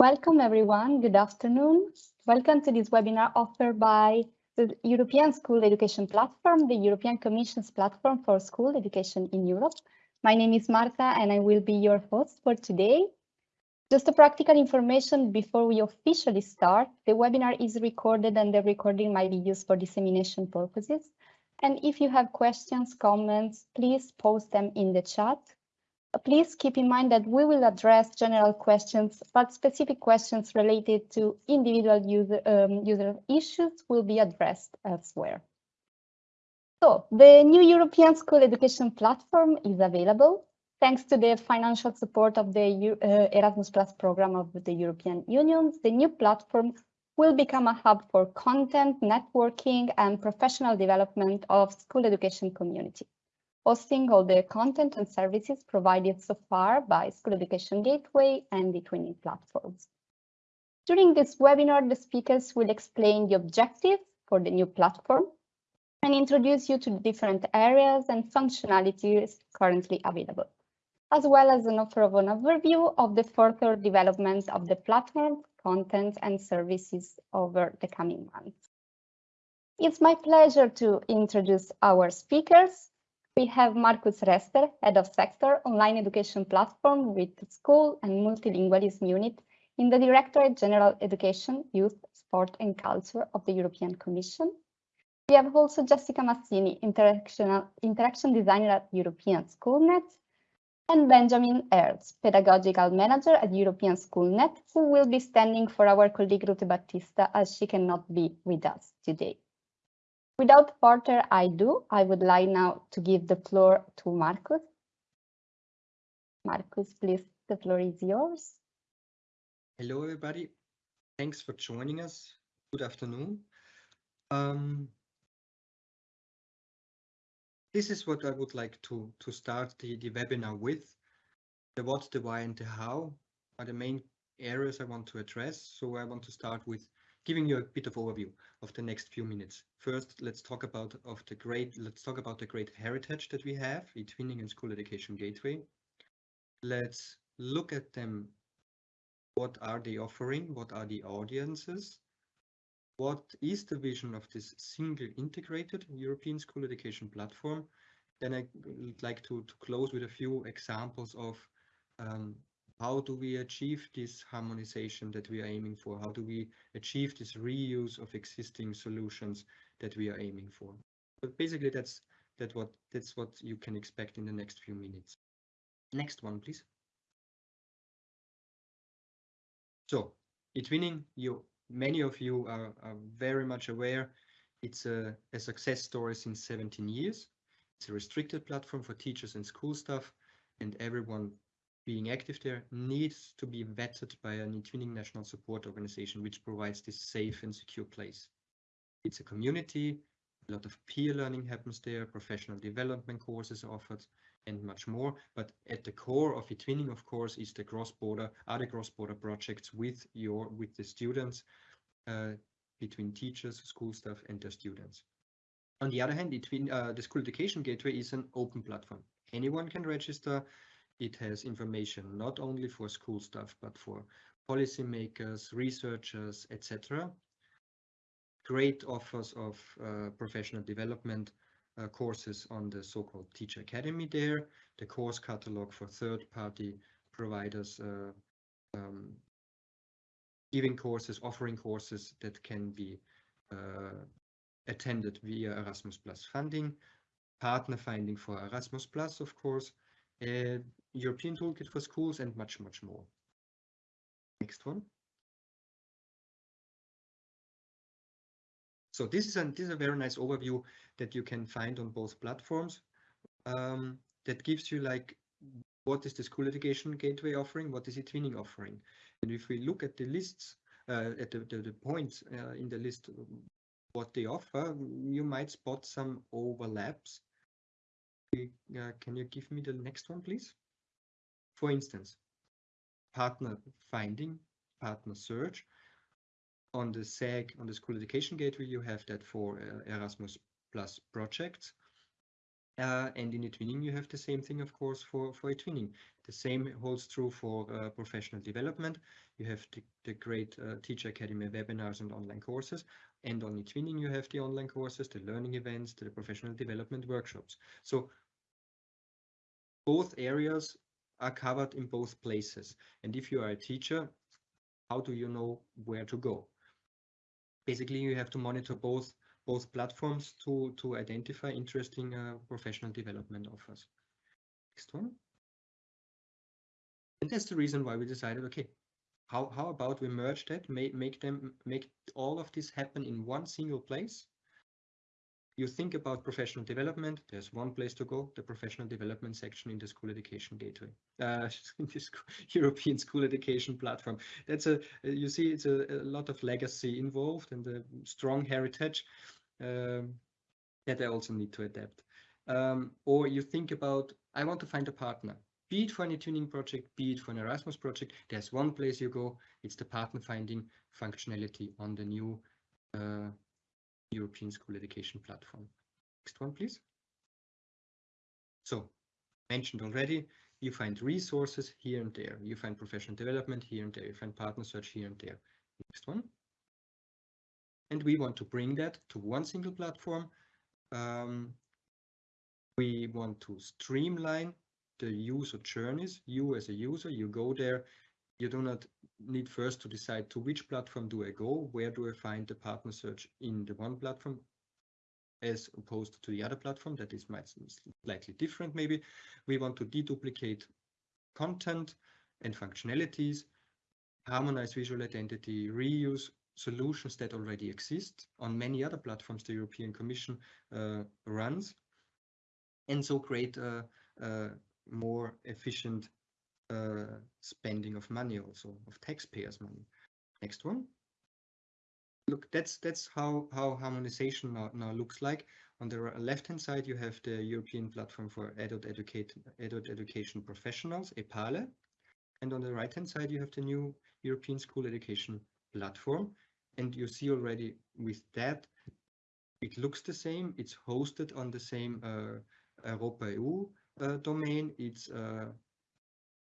Welcome everyone, good afternoon. Welcome to this webinar offered by the European School Education Platform, the European Commission's platform for school education in Europe. My name is Marta and I will be your host for today. Just a practical information before we officially start, the webinar is recorded and the recording might be used for dissemination purposes. And if you have questions, comments, please post them in the chat. Please keep in mind that we will address general questions, but specific questions related to individual user, um, user issues will be addressed elsewhere. So the new European School Education Platform is available thanks to the financial support of the uh, Erasmus Plus program of the European Union. The new platform will become a hub for content, networking, and professional development of school education community hosting all the content and services provided so far by School Education Gateway and the eTwinning platforms. During this webinar, the speakers will explain the objectives for the new platform and introduce you to the different areas and functionalities currently available, as well as an offer of an overview of the further development of the platform, content and services over the coming months. It's my pleasure to introduce our speakers we have Markus Rester, Head of Sector, Online Education Platform with School and Multilingualism Unit in the Directorate General Education, Youth, Sport and Culture of the European Commission. We have also Jessica Massini, Interaction, Designer at European Schoolnet, and Benjamin Ertz, Pedagogical Manager at European Schoolnet, who will be standing for our colleague Ruth Battista as she cannot be with us today. Without further ado, I would like now to give the floor to Marcus. Marcus, please, the floor is yours. Hello, everybody. Thanks for joining us. Good afternoon. Um, this is what I would like to, to start the, the webinar with. The what, the why, and the how are the main areas I want to address. So I want to start with giving you a bit of overview of the next few minutes. First, let's talk about of the great let's talk about the great heritage that we have, eTwinning and School Education Gateway. Let's look at them. What are they offering? What are the audiences? What is the vision of this single integrated European school education platform? Then I would like to, to close with a few examples of um, how do we achieve this harmonization that we are aiming for? How do we achieve this reuse of existing solutions that we are aiming for? But basically, that's that what that's what you can expect in the next few minutes. Next one, please. So, eTwinning, you many of you are, are very much aware. It's a, a success story since 17 years. It's a restricted platform for teachers and school staff, and everyone being active there needs to be vetted by an eTwinning national support organization, which provides this safe and secure place. It's a community, a lot of peer learning happens there, professional development courses are offered, and much more. But at the core of eTwinning, of course, is the cross-border, other cross-border projects with your with the students, uh, between teachers, school staff, and their students. On the other hand, between uh, the School Education Gateway is an open platform. Anyone can register it has information not only for school staff, but for policymakers, researchers, etc. Great offers of uh, professional development uh, courses on the so-called Teacher Academy there, the course catalog for third-party providers uh, um, giving courses, offering courses that can be uh, attended via Erasmus Plus funding, partner finding for Erasmus Plus, of course, uh, European Toolkit for Schools, and much, much more. Next one. So this is, a, this is a very nice overview that you can find on both platforms um, that gives you like what is the school education gateway offering, what is eTwinning offering. And if we look at the lists, uh, at the, the, the points uh, in the list, what they offer, you might spot some overlaps. Uh, can you give me the next one, please? For instance, partner finding, partner search. On the SEG, on the School Education Gateway, you have that for uh, Erasmus Plus projects. Uh, and in eTwinning, you have the same thing, of course, for, for eTwinning. The same holds true for uh, professional development. You have the, the great uh, Teacher Academy webinars and online courses. And on eTwinning, you have the online courses, the learning events, the professional development workshops. So both areas are covered in both places. And if you are a teacher, how do you know where to go? Basically, you have to monitor both both platforms to to identify interesting uh, professional development offers. Next one. And that's the reason why we decided, okay, how how about we merge that, make make them make all of this happen in one single place you think about professional development, there's one place to go, the professional development section in the school education gateway, uh, in this European school education platform. That's a, you see, it's a, a lot of legacy involved and a strong heritage um, that I also need to adapt. Um, or you think about, I want to find a partner, be it for an eTwinning project, be it for an Erasmus project, there's one place you go, it's the partner finding functionality on the new uh, European School Education Platform. Next one, please. So, mentioned already, you find resources here and there. You find professional development here and there. You find partner search here and there. Next one. And we want to bring that to one single platform. Um, we want to streamline the user journeys. You as a user, you go there, you do not need first to decide to which platform do I go, where do I find the partner search in the one platform as opposed to the other platform that is might slightly different maybe. We want to deduplicate content and functionalities, harmonize visual identity, reuse solutions that already exist on many other platforms the European Commission uh, runs, and so create a, a more efficient uh, spending of money also of taxpayers money. Next one. Look that's that's how how harmonization now, now looks like. On the left hand side you have the european platform for adult educate adult education professionals epale. And on the right hand side you have the new european school education platform and you see already with that it looks the same it's hosted on the same uh, europa eu uh, domain it's uh,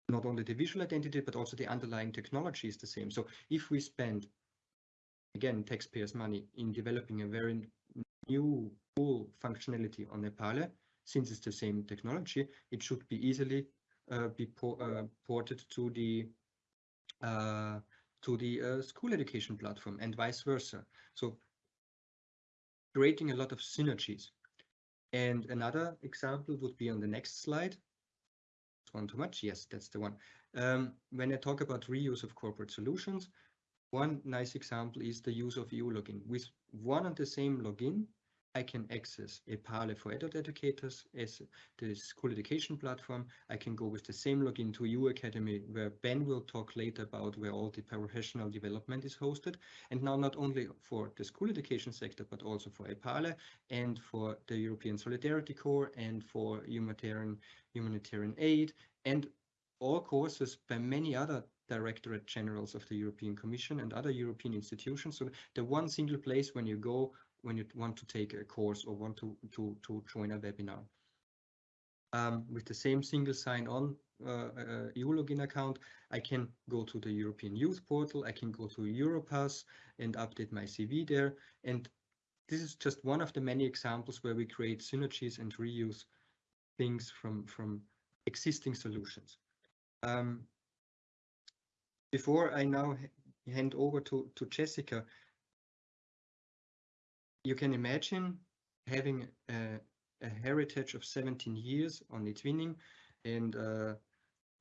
not only the visual identity, but also the underlying technology is the same. So if we spend, again, taxpayers' money in developing a very new, cool functionality on Epale, since it's the same technology, it should be easily uh, be uh, ported to the uh, to the uh, school education platform and vice versa. So creating a lot of synergies. And another example would be on the next slide one too much? Yes, that's the one. Um, when I talk about reuse of corporate solutions, one nice example is the use of EU login. With one and the same login, I can access a Epale for adult educators as the school education platform. I can go with the same login to EU Academy, where Ben will talk later about where all the professional development is hosted. And now not only for the school education sector, but also for Epale and for the European Solidarity Corps and for humanitarian, humanitarian aid and all courses by many other directorate generals of the European Commission and other European institutions. So the one single place when you go when you want to take a course or want to, to, to join a webinar. Um, with the same single sign-on uh, uh, EU login account, I can go to the European Youth Portal, I can go to Europass and update my CV there. And this is just one of the many examples where we create synergies and reuse things from, from existing solutions. Um, before I now hand over to, to Jessica, you can imagine having a, a, heritage of 17 years on eTwinning and uh,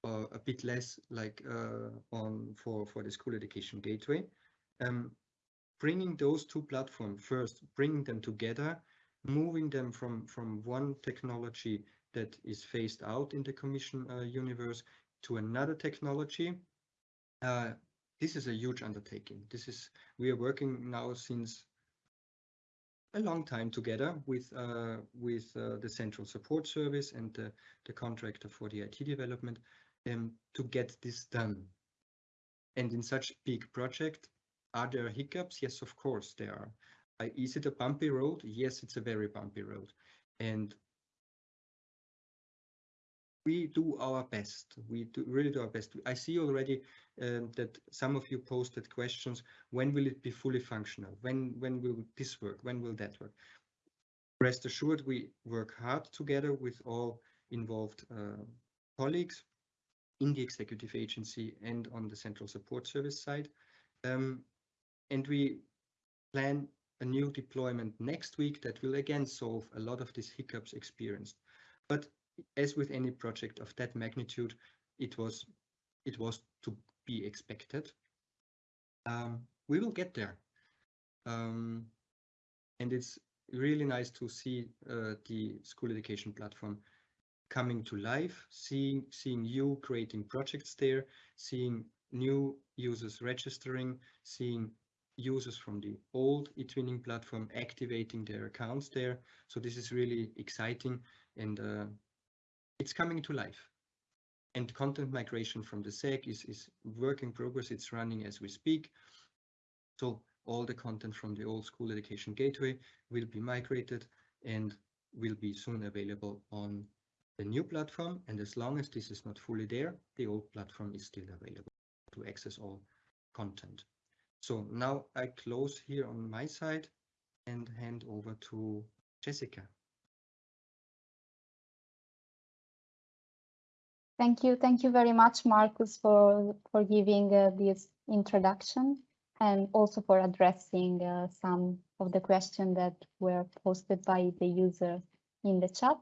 uh, a bit less like uh, on for, for the school education gateway. Um, bringing those two platforms first, bringing them together, moving them from, from one technology that is phased out in the commission uh, universe to another technology. Uh, this is a huge undertaking. This is we are working now since a long time together with uh, with uh, the central support service and the, the contractor for the IT development um, to get this done. And in such big project, are there hiccups? Yes, of course there are. Uh, is it a bumpy road? Yes, it's a very bumpy road. And we do our best. We do really do our best. I see already um, that some of you posted questions. When will it be fully functional? When when will this work? When will that work? Rest assured, we work hard together with all involved uh, colleagues in the executive agency and on the central support service side. Um, and we plan a new deployment next week that will again solve a lot of these hiccups experienced. But as with any project of that magnitude, it was it was to be expected. Um, we will get there. Um, and it's really nice to see uh, the school education platform coming to life, seeing seeing you creating projects there, seeing new users registering, seeing users from the old eTwinning platform activating their accounts there. So this is really exciting and uh, it's coming to life. And content migration from the SEG is, is work in progress. It's running as we speak. So all the content from the old school education gateway will be migrated and will be soon available on the new platform. And as long as this is not fully there, the old platform is still available to access all content. So now I close here on my side and hand over to Jessica. Thank you. Thank you very much, Marcus, for, for giving uh, this introduction and also for addressing uh, some of the questions that were posted by the user in the chat.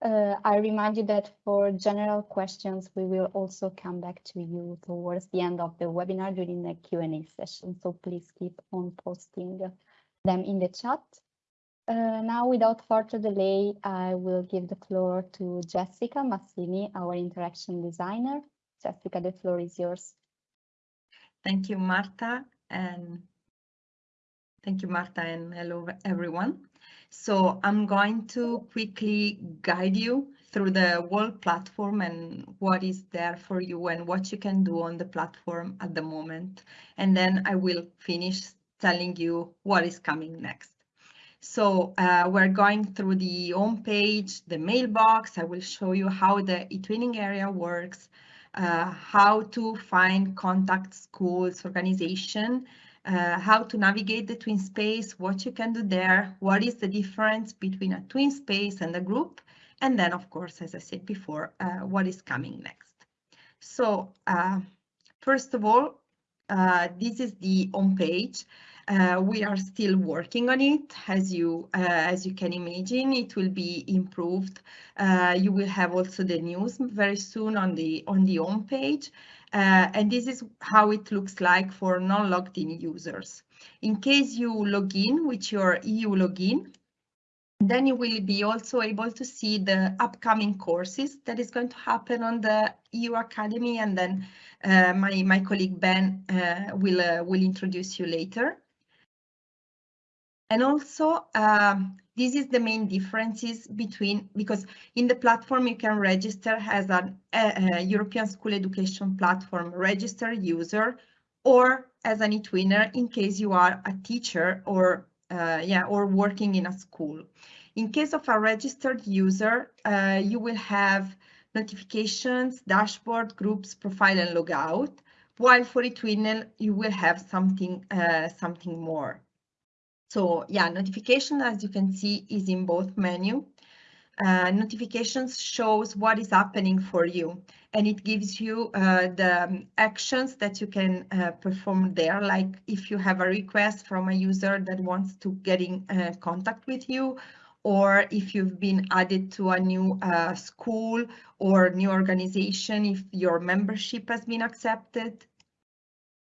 Uh, I remind you that for general questions, we will also come back to you towards the end of the webinar during the Q&A session. So please keep on posting them in the chat. Uh, now, without further delay, I will give the floor to Jessica Massini, our interaction designer. Jessica, the floor is yours. Thank you, Marta, and thank you, Marta, and hello, everyone. So I'm going to quickly guide you through the whole platform and what is there for you and what you can do on the platform at the moment. And then I will finish telling you what is coming next. So uh, we're going through the home page, the mailbox. I will show you how the eTwinning area works, uh, how to find contact schools organization, uh, how to navigate the twin space, what you can do there, what is the difference between a twin space and a group, and then, of course, as I said before, uh, what is coming next. So uh, first of all, uh, this is the home page. Uh, we are still working on it. As you uh, as you can imagine, it will be improved. Uh, you will have also the news very soon on the on the home page. Uh, and this is how it looks like for non-logged in users. In case you log in with your EU login, then you will be also able to see the upcoming courses that is going to happen on the EU Academy and then uh, my, my colleague Ben uh, will, uh, will introduce you later. And also, um, this is the main differences between, because in the platform you can register as an a, a European School Education Platform register user or as an eTwinner in case you are a teacher or uh, yeah, or working in a school. In case of a registered user, uh, you will have notifications, dashboard, groups, profile, and logout. While for eTwinner, you will have something uh, something more. So yeah, notification, as you can see, is in both menu. Uh, notifications shows what is happening for you and it gives you uh, the actions that you can uh, perform there like if you have a request from a user that wants to get in uh, contact with you or if you've been added to a new uh, school or new organization if your membership has been accepted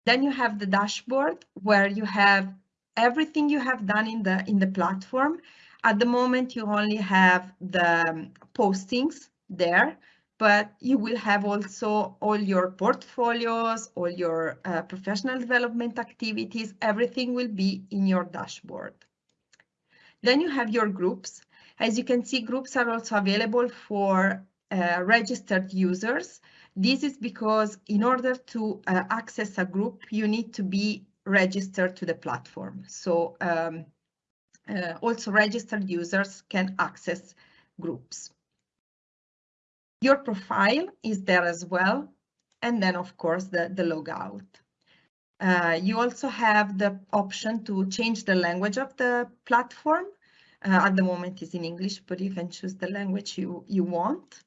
then you have the dashboard where you have everything you have done in the in the platform. At the moment, you only have the postings there, but you will have also all your portfolios, all your uh, professional development activities, everything will be in your dashboard. Then you have your groups. As you can see, groups are also available for uh, registered users. This is because in order to uh, access a group, you need to be registered to the platform. So um, uh, also registered users can access groups. Your profile is there as well. And then, of course, the, the logout. Uh, you also have the option to change the language of the platform. Uh, at the moment is in English, but you can choose the language you, you want.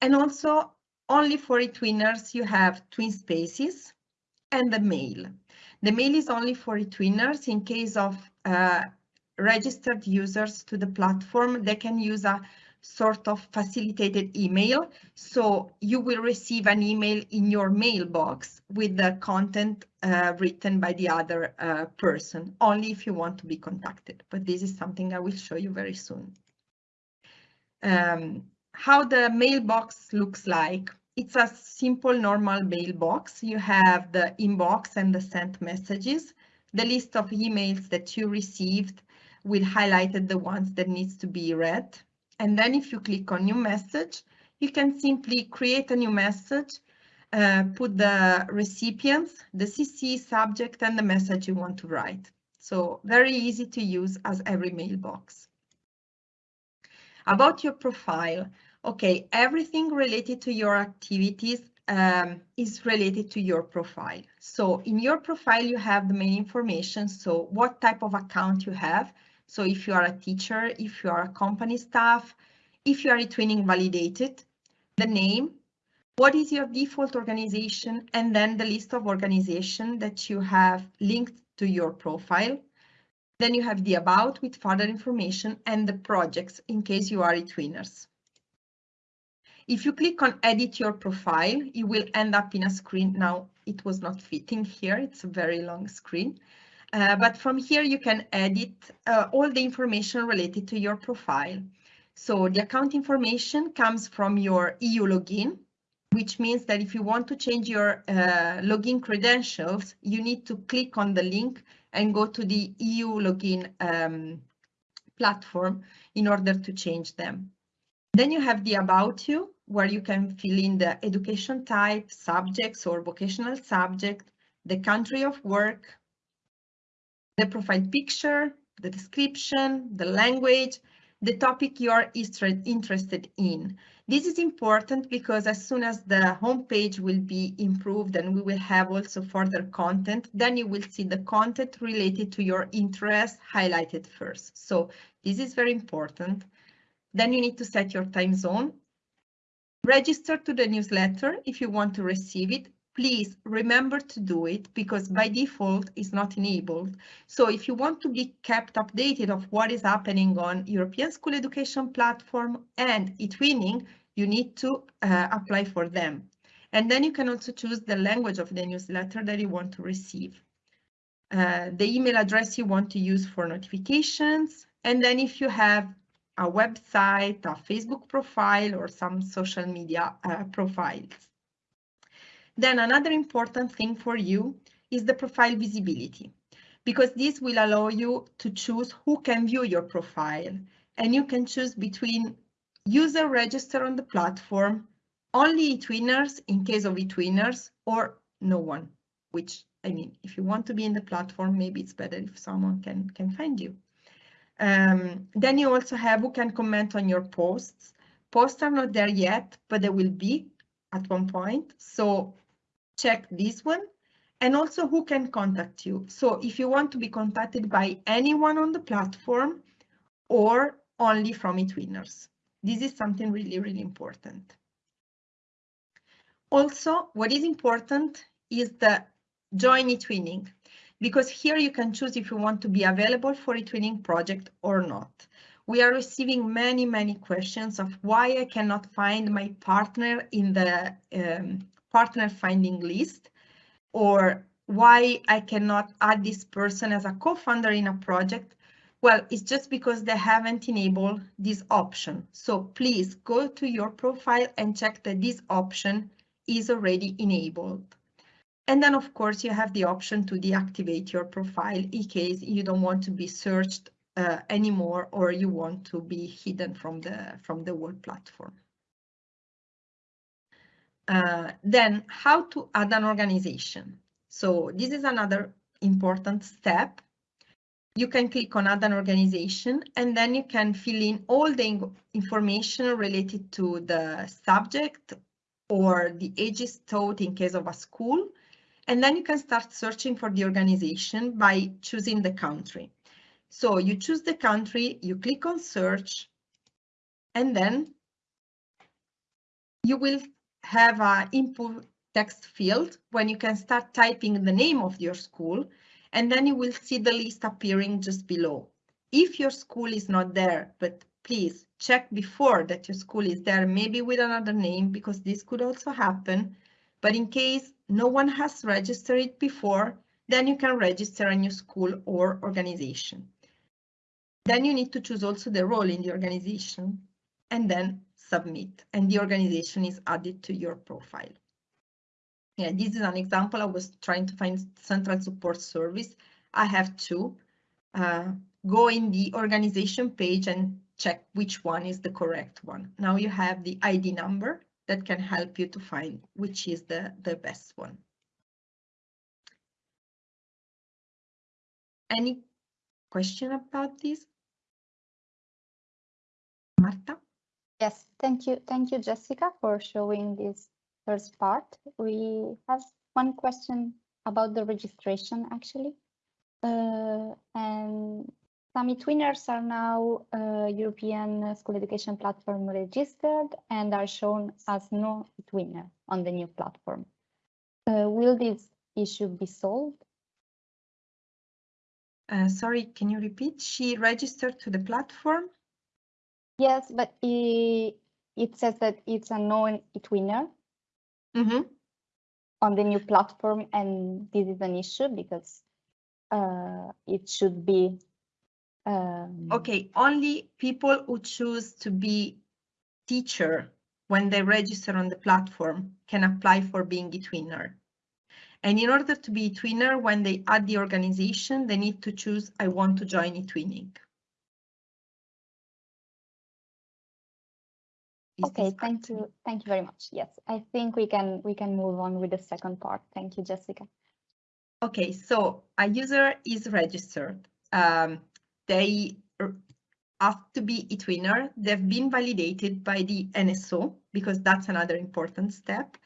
And also only for eTwinners, you have twin spaces and the mail. The mail is only for eTwinners in case of uh, registered users to the platform. They can use a sort of facilitated email. So you will receive an email in your mailbox with the content uh, written by the other uh, person, only if you want to be contacted. But this is something I will show you very soon. Um, how the mailbox looks like. It's a simple normal mailbox. You have the inbox and the sent messages. The list of emails that you received will highlight the ones that needs to be read. And then if you click on new message, you can simply create a new message, uh, put the recipients, the CC subject and the message you want to write. So very easy to use as every mailbox. About your profile, okay, everything related to your activities um, is related to your profile. So in your profile, you have the main information. So what type of account you have. So if you are a teacher, if you are a company staff, if you are eTwinning validated, the name, what is your default organization, and then the list of organization that you have linked to your profile. Then you have the about with further information and the projects in case you are eTwinners. If you click on edit your profile, you will end up in a screen. Now it was not fitting here. It's a very long screen. Uh, but from here you can edit uh, all the information related to your profile. So the account information comes from your EU login, which means that if you want to change your uh, login credentials, you need to click on the link and go to the EU login um, platform in order to change them. Then you have the about you, where you can fill in the education type, subjects or vocational subject, the country of work, the profile picture, the description, the language, the topic you are interested in. This is important because as soon as the homepage will be improved and we will have also further content, then you will see the content related to your interest highlighted first. So this is very important. Then you need to set your time zone. Register to the newsletter if you want to receive it please remember to do it because by default it's not enabled. So if you want to be kept updated of what is happening on European School Education Platform and eTwinning, you need to uh, apply for them. And then you can also choose the language of the newsletter that you want to receive. Uh, the email address you want to use for notifications. And then if you have a website, a Facebook profile, or some social media uh, profiles. Then another important thing for you is the profile visibility, because this will allow you to choose who can view your profile. And you can choose between user register on the platform, only eTwinners in case of eTwinners, or no one, which I mean, if you want to be in the platform, maybe it's better if someone can, can find you. Um, then you also have who can comment on your posts. Posts are not there yet, but they will be at one point. So check this one and also who can contact you. So if you want to be contacted by anyone on the platform or only from eTwinners. This is something really, really important. Also, what is important is the join eTwinning, because here you can choose if you want to be available for eTwinning project or not. We are receiving many, many questions of why I cannot find my partner in the um, partner finding list or why I cannot add this person as a co-founder in a project, well, it's just because they haven't enabled this option. So please go to your profile and check that this option is already enabled. And then, of course, you have the option to deactivate your profile in case you don't want to be searched uh, anymore or you want to be hidden from the, from the whole platform. Uh, then how to add an organization. So this is another important step. you can click on add an organization and then you can fill in all the information related to the subject or the ages taught in case of a school. And then you can start searching for the organization by choosing the country. So you choose the country, you click on search, and then you will have an input text field when you can start typing the name of your school and then you will see the list appearing just below. If your school is not there, but please check before that your school is there, maybe with another name, because this could also happen. But in case no one has registered it before, then you can register a new school or organization. Then you need to choose also the role in the organization and then submit and the organization is added to your profile. Yeah, this is an example. I was trying to find central support service. I have to Uh, go in the organization page and check which one is the correct one. Now you have the ID number that can help you to find which is the, the best one. Any question about this? Marta? Yes, thank you. Thank you, Jessica, for showing this first part. We have one question about the registration, actually. Uh, and some eTwinners are now uh, European School Education Platform registered and are shown as no eTwinner on the new platform. Uh, will this issue be solved? Uh, sorry, can you repeat? She registered to the platform? Yes, but it, it says that it's a known eTwinner Mm -hmm. on the new platform, and this is an issue because uh, it should be. Um, okay, only people who choose to be teacher when they register on the platform can apply for being a twinner. And in order to be a twinner, when they add the organization, they need to choose, I want to join eTwinning. Okay, thank you. Thank you very much. Yes, I think we can we can move on with the second part. Thank you, Jessica. Okay, so a user is registered. Um, they have to be eTwinner. They've been validated by the NSO because that's another important step.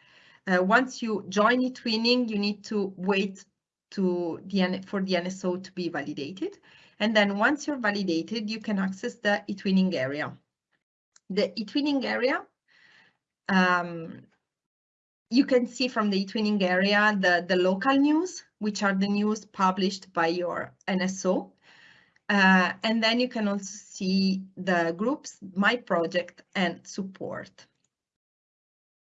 Uh, once you join eTwinning, you need to wait to the for the NSO to be validated. And then once you're validated, you can access the eTwinning area the eTwinning area, um, you can see from the eTwinning area the, the local news, which are the news published by your NSO. Uh, and then you can also see the groups, my project and support.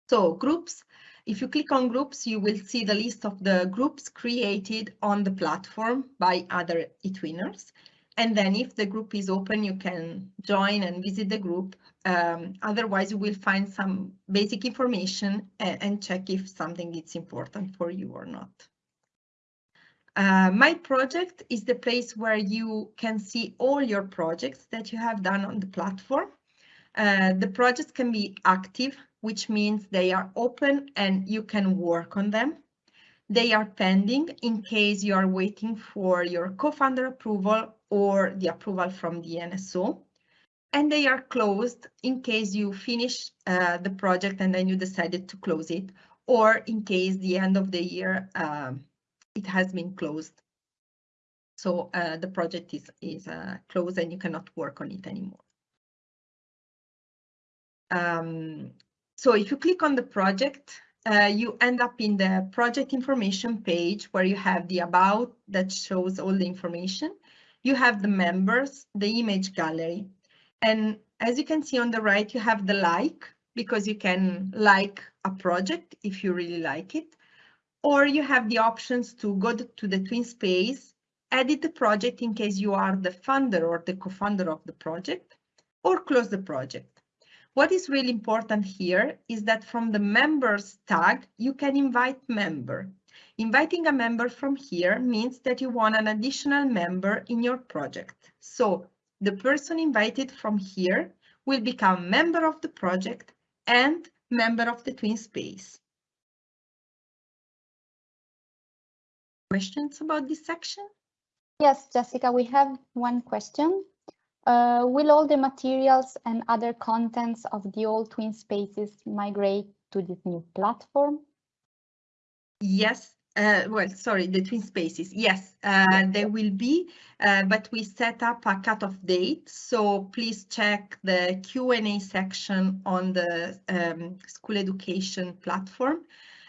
So groups, if you click on groups, you will see the list of the groups created on the platform by other eTwinners. And then if the group is open, you can join and visit the group. Um, otherwise, you will find some basic information and, and, check if something is important for you or not. Uh, my project is the place where you can see all your projects that you have done on the platform. Uh, the projects can be active, which means they are open and you can work on them. They are pending in case you are waiting for your co-founder approval or the approval from the NSO. And they are closed in case you finish uh, the project and then you decided to close it, or in case the end of the year um, it has been closed. So uh, the project is, is uh, closed and you cannot work on it anymore. Um, so if you click on the project, uh, you end up in the project information page where you have the about that shows all the information you have the members, the image gallery. And as you can see on the right, you have the like, because you can like a project if you really like it. Or you have the options to go to the TwinSpace, edit the project in case you are the funder or the co-founder of the project, or close the project. What is really important here is that from the members tag, you can invite member. Inviting a member from here means that you want an additional member in your project. So the person invited from here will become member of the project and member of the TwinSpace. Questions about this section? Yes, Jessica, we have one question. Uh, will all the materials and other contents of the old twin spaces migrate to this new platform? Yes, uh, well, sorry, the twin spaces. Yes, uh, they will be, uh, but we set up a cutoff date. So please check the Q&A section on the um, school education platform,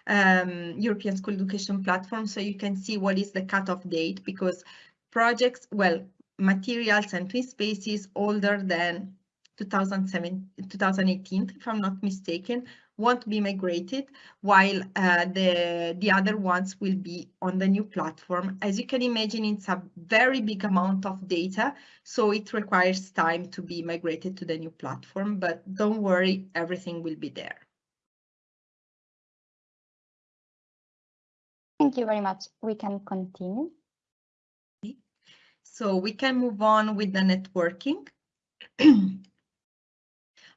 um, European School Education Platform, so you can see what is the cutoff date because projects, well, materials and twin spaces older than 2007, 2018, if I'm not mistaken, won't be migrated, while uh, the, the other ones will be on the new platform. As you can imagine, it's a very big amount of data, so it requires time to be migrated to the new platform, but don't worry, everything will be there. Thank you very much. We can continue. So we can move on with the networking.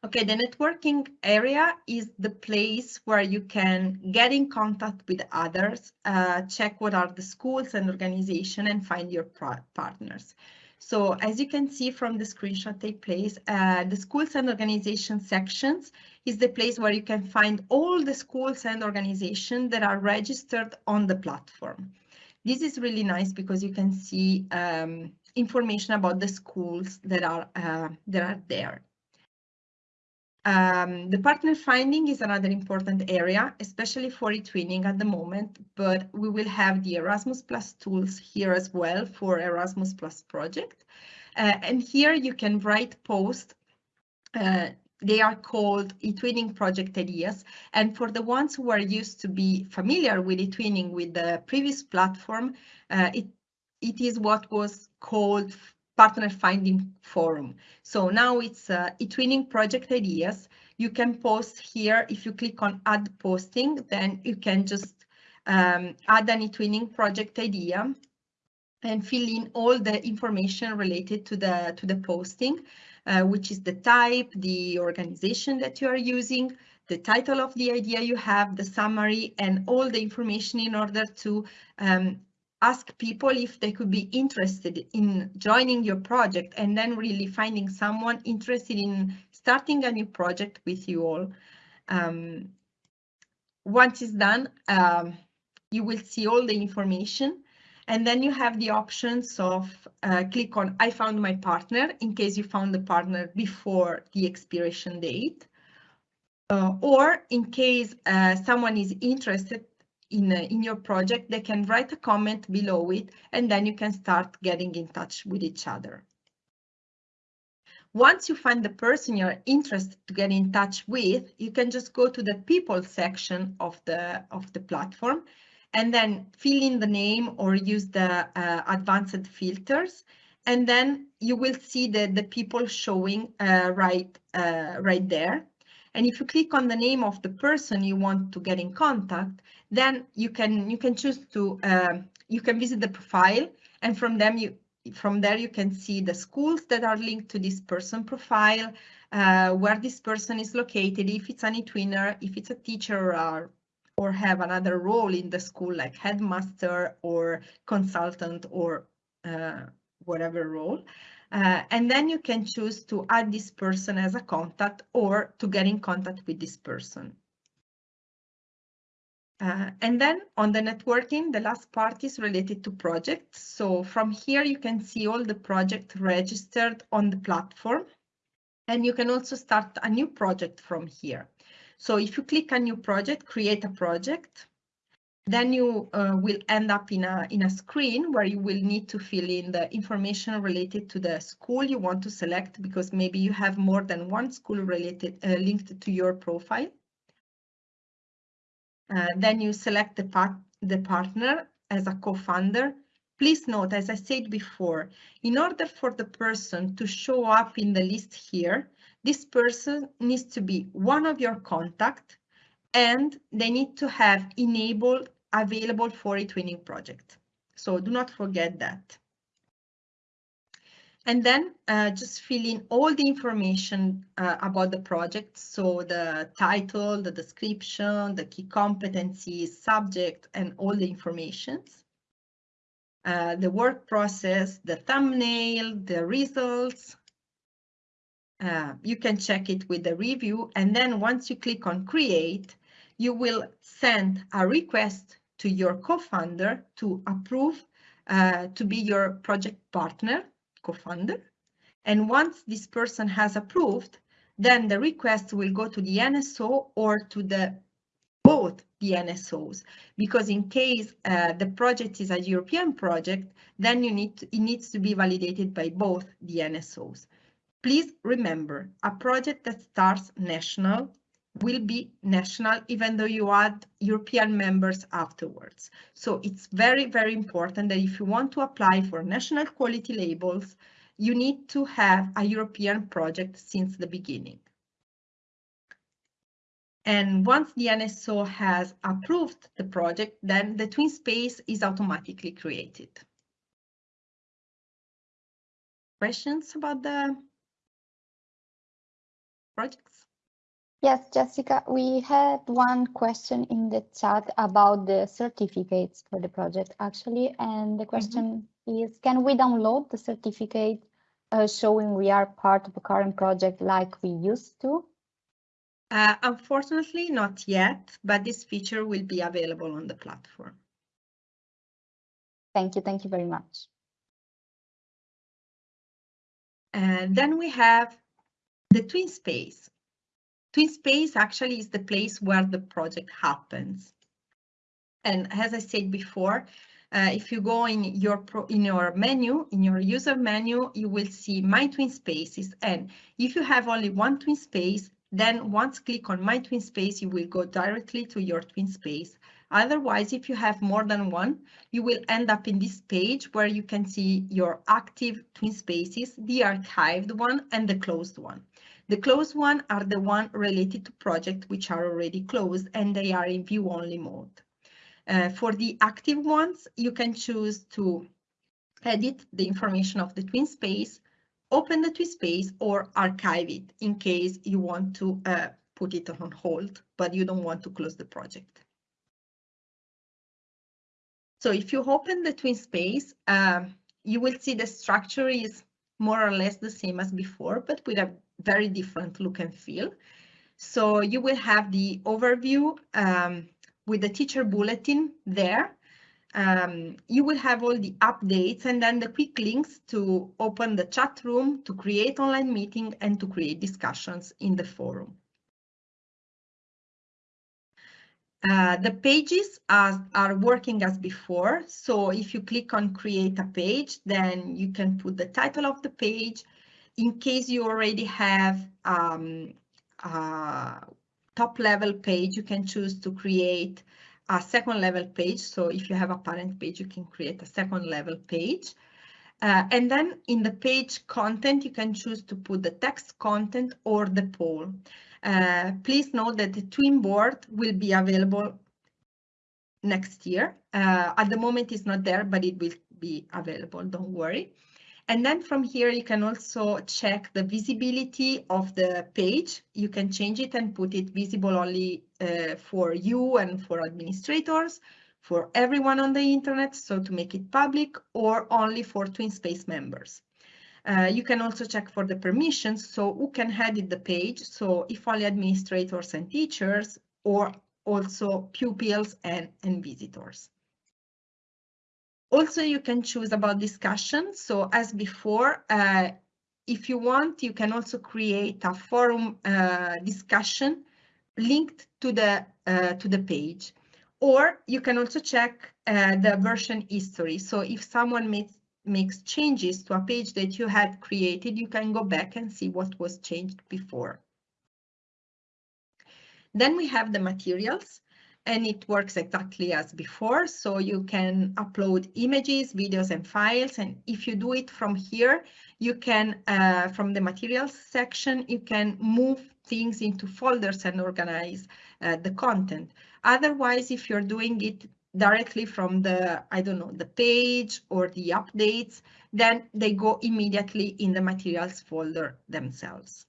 Okay, the networking area is the place where you can get in contact with others, uh, check what are the schools and organization and find your partners. So as you can see from the screenshot take place, uh, the schools and organization sections is the place where you can find all the schools and organizations that are registered on the platform. This is really nice because you can see um, information about the schools that are uh, that are there. Um, the partner finding is another important area, especially for eTwinning at the moment, but we will have the Erasmus Plus tools here as well for Erasmus Plus project. Uh, and here you can write posts. Uh, they are called eTwinning project ideas. And for the ones who are used to be familiar with eTwinning with the previous platform, uh, it, it is what was called partner finding forum. So now it's uh, eTwinning project ideas. You can post here. If you click on add posting, then you can just um, add an eTwinning project idea and fill in all the information related to the to the posting, uh, which is the type, the organization that you are using, the title of the idea you have, the summary, and all the information in order to um, ask people if they could be interested in joining your project and then really finding someone interested in starting a new project with you all. Um, once it's done, um, you will see all the information and then you have the options of uh, click on I found my partner in case you found the partner before the expiration date. Uh, or in case uh, someone is interested in, in your project, they can write a comment below it, and then you can start getting in touch with each other. Once you find the person you're interested to get in touch with, you can just go to the people section of the, of the platform and then fill in the name or use the uh, advanced filters. And then you will see the, the people showing uh, right, uh, right there. And if you click on the name of the person you want to get in contact, then you can you can choose to uh, you can visit the profile and from them you from there you can see the schools that are linked to this person profile, uh, where this person is located, if it's an eTwinner, if it's a teacher or, or have another role in the school like headmaster or consultant or uh, whatever role. Uh, and then you can choose to add this person as a contact or to get in contact with this person. Uh, and then on the networking, the last part is related to projects. So from here, you can see all the projects registered on the platform. And you can also start a new project from here. So if you click a new project, create a project, then you uh, will end up in a, in a screen where you will need to fill in the information related to the school you want to select because maybe you have more than one school related uh, linked to your profile. Uh, then you select the, part, the partner as a co-founder. Please note, as I said before, in order for the person to show up in the list here, this person needs to be one of your contact and they need to have enabled available for eTwinning project. So do not forget that. And then uh, just fill in all the information uh, about the project. So the title, the description, the key competencies, subject, and all the informations. uh, the work process, the thumbnail, the results. Uh, you can check it with the review and then once you click on create, you will send a request to your co-founder to approve uh, to be your project partner, co-founder. And once this person has approved, then the request will go to the NSO or to the both the NSOs, because in case uh, the project is a European project, then you need to, it needs to be validated by both the NSOs. Please remember, a project that starts national will be national even though you add European members afterwards. So it's very, very important that if you want to apply for national quality labels, you need to have a European project since the beginning. And once the NSO has approved the project, then the twin space is automatically created. Questions about the projects? Yes, Jessica, we had one question in the chat about the certificates for the project actually, and the question mm -hmm. is, can we download the certificate uh, showing we are part of a current project like we used to? Uh, unfortunately, not yet, but this feature will be available on the platform. Thank you. Thank you very much. And then we have the twin space. Twin space actually is the place where the project happens. And as I said before, uh, if you go in your pro, in your menu, in your user menu, you will see My Twin Spaces. And if you have only one twin space, then once click on My Twin Space, you will go directly to your twin space. Otherwise, if you have more than one, you will end up in this page where you can see your active twin spaces, the archived one and the closed one. The closed one are the one related to project which are already closed and they are in view only mode. Uh, for the active ones, you can choose to edit the information of the twin space, open the twin space or archive it in case you want to uh, put it on hold, but you don't want to close the project. So if you open the twin space, um, you will see the structure is more or less the same as before, but with a very different look and feel. So you will have the overview um, with the teacher bulletin there um, you will have all the updates and then the quick links to open the chat room, to create online meeting and to create discussions in the forum. Uh, the pages are, are working as before. So if you click on create a page, then you can put the title of the page. In case you already have um, a top level page, you can choose to create a second level page. So if you have a parent page, you can create a second level page. Uh, and then in the page content, you can choose to put the text content or the poll. Uh, please note that the twin board will be available next year. Uh, at the moment it's not there, but it will be available, don't worry. And then from here, you can also check the visibility of the page. You can change it and put it visible only uh, for you and for administrators, for everyone on the internet, so to make it public, or only for TwinSpace members. Uh, you can also check for the permissions, so who can edit the page, so if only administrators and teachers, or also pupils and, and visitors. Also, you can choose about discussion. So as before, uh, if you want, you can also create a forum uh, discussion linked to the uh, to the page. Or you can also check uh, the version history. So if someone makes makes changes to a page that you had created, you can go back and see what was changed before. Then we have the materials and it works exactly as before. So you can upload images, videos and files. And if you do it from here, you can, uh, from the materials section, you can move things into folders and organize uh, the content. Otherwise, if you're doing it directly from the, I don't know, the page or the updates, then they go immediately in the materials folder themselves.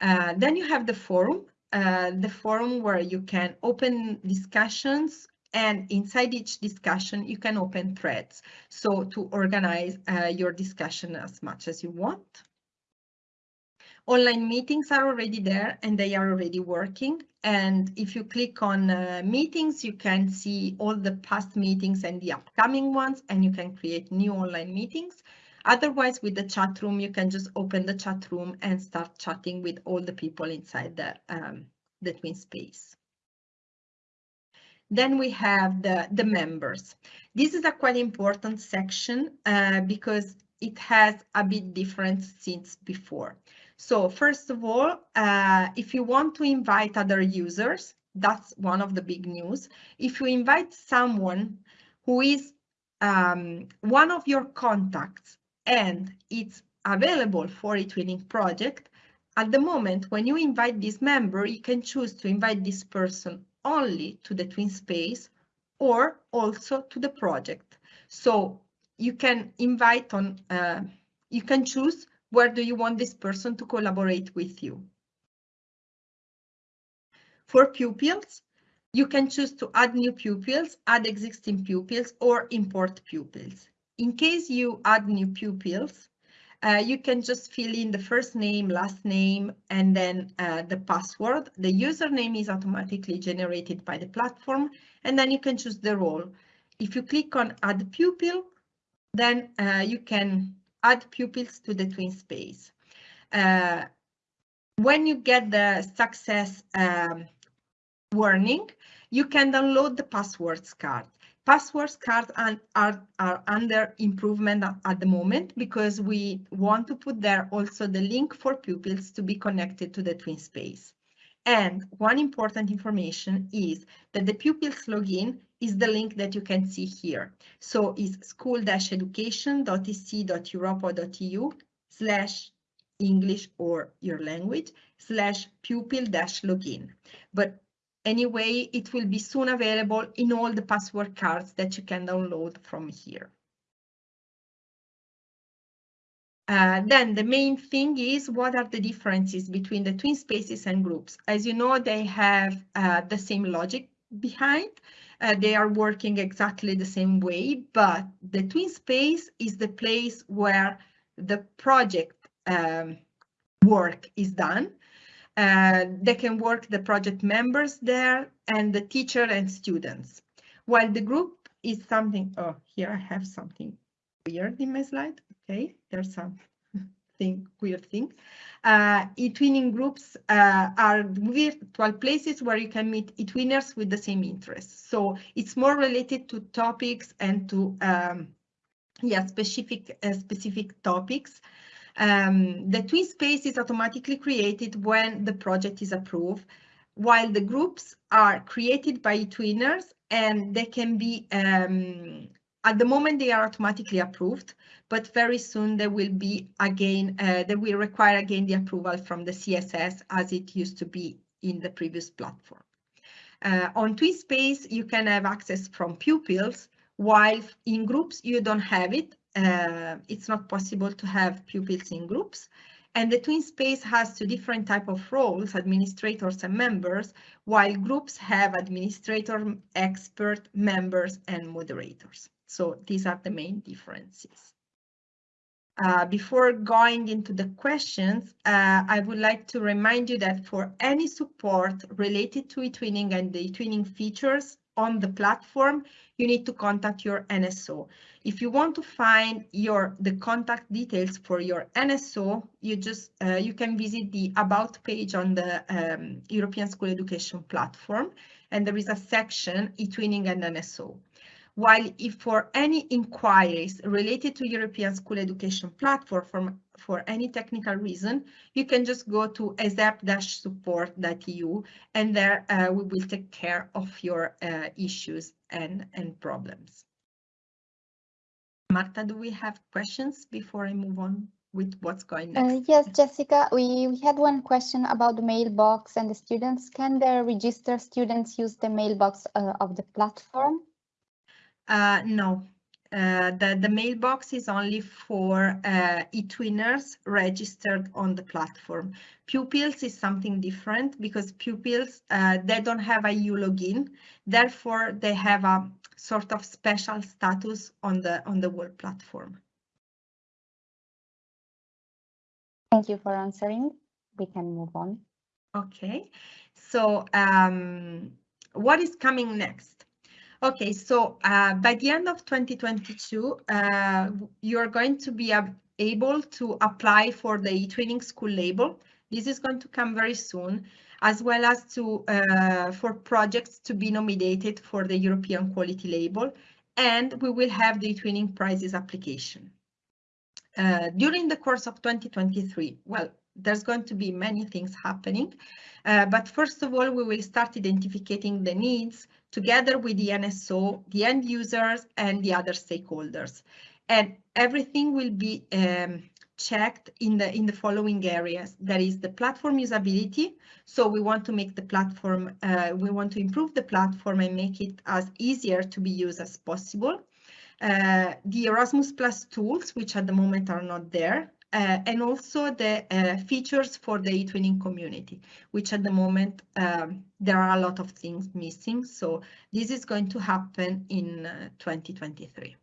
Uh, then you have the forum uh, the forum where you can open discussions and inside each discussion you can open threads so to organize uh, your discussion as much as you want. Online meetings are already there and they are already working. And if you click on uh, meetings, you can see all the past meetings and the upcoming ones, and you can create new online meetings. Otherwise, with the chat room, you can just open the chat room and start chatting with all the people inside the, um, the twin space. Then we have the, the members. This is a quite important section uh, because it has a bit different since before. So first of all, uh, if you want to invite other users, that's one of the big news. If you invite someone who is um, one of your contacts and it's available for a twinning project, at the moment when you invite this member, you can choose to invite this person only to the twin space or also to the project. So you can invite on, uh, you can choose where do you want this person to collaborate with you? For pupils, you can choose to add new pupils, add existing pupils, or import pupils. In case you add new pupils, uh, you can just fill in the first name, last name, and then uh, the password. The username is automatically generated by the platform, and then you can choose the role. If you click on add pupil, then uh, you can add pupils to the twin space. Uh, when you get the success um, warning, you can download the passwords card. Passwords cards are, are, are under improvement at the moment because we want to put there also the link for pupils to be connected to the twin space. And one important information is that the pupils login is the link that you can see here. So it's school-education.ec.europa.eu slash English or your language slash pupil dash login. But anyway, it will be soon available in all the password cards that you can download from here. Uh, then the main thing is what are the differences between the twin spaces and groups? As you know, they have uh, the same logic behind. Uh, they are working exactly the same way, but the twin space is the place where the project um, work is done. Uh, they can work the project members there and the teacher and students. While the group is something, oh, here I have something weird in my slide. Okay, there's some thing, weird thing. Uh, eTwinning groups uh, are virtual places where you can meet eTwinners with the same interests. So it's more related to topics and to um, yeah specific uh, specific topics. Um, the twin space is automatically created when the project is approved, while the groups are created by twinners and they can be um, at the moment they are automatically approved, but very soon they will be again, uh, they will require again the approval from the CSS as it used to be in the previous platform. Uh, on TwinSpace, you can have access from pupils, while in groups you don't have it. Uh, it's not possible to have pupils in groups. And the twin space has two different type of roles, administrators and members, while groups have administrator, expert, members, and moderators. So these are the main differences. Uh, before going into the questions, uh, I would like to remind you that for any support related to eTwinning and the eTwinning features on the platform, you need to contact your NSO. If you want to find your the contact details for your NSO, you just uh, you can visit the about page on the um, European School Education platform, and there is a section eTwinning and NSO. While if for any inquiries related to European School Education Platform for, for any technical reason, you can just go to esep-support.eu and there uh, we will take care of your uh, issues and, and problems. Marta, do we have questions before I move on with what's going uh, next? Uh, yes, Jessica, we, we had one question about the mailbox and the students. Can the registered students use the mailbox uh, of the platform? Uh, no, uh, the, the mailbox is only for uh, eTwinners registered on the platform. Pupils is something different because pupils, uh, they don't have a EU login. Therefore, they have a sort of special status on the, on the world platform. Thank you for answering. We can move on. Okay, so um, what is coming next? Okay, so uh, by the end of 2022, uh, you're going to be able to apply for the eTwinning school label. This is going to come very soon, as well as to uh, for projects to be nominated for the European quality label, and we will have the eTwinning prizes application. Uh, during the course of 2023, well, there's going to be many things happening. Uh, but first of all, we will start identifying the needs together with the NSO, the end users, and the other stakeholders. And everything will be um, checked in the in the following areas. That is the platform usability. So we want to make the platform, uh, we want to improve the platform and make it as easier to be used as possible. Uh, the Erasmus Plus tools, which at the moment are not there, uh, and also the uh, features for the eTwinning community, which at the moment um, there are a lot of things missing. So this is going to happen in uh, 2023.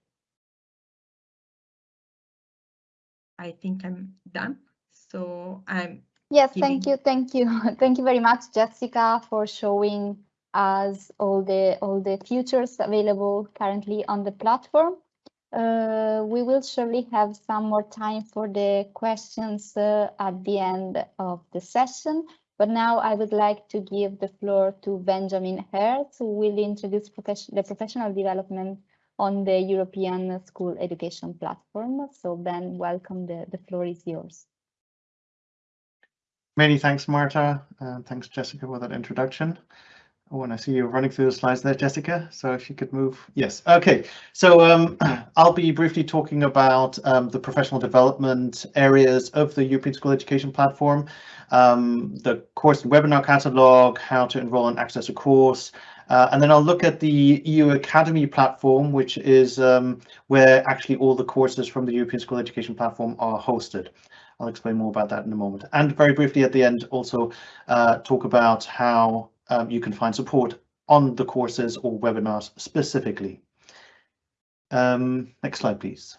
I think I'm done. So I'm. Yes, thank you, thank you, thank you very much, Jessica, for showing us all the all the features available currently on the platform. Uh, we will surely have some more time for the questions uh, at the end of the session. But now I would like to give the floor to Benjamin Hertz, who will introduce the professional development on the European School Education Platform. So Ben, welcome, the, the floor is yours. Many thanks, Marta. Uh, thanks, Jessica, for that introduction. Oh, and I see you're running through the slides there, Jessica. So if you could move. Yes. Okay. So um, I'll be briefly talking about um, the professional development areas of the European School Education Platform, um, the course and webinar catalog, how to enroll and access a course, uh, and then I'll look at the EU Academy platform, which is um, where actually all the courses from the European School Education Platform are hosted. I'll explain more about that in a moment. And very briefly at the end, also uh, talk about how um, you can find support on the courses or webinars specifically. Um, next slide, please.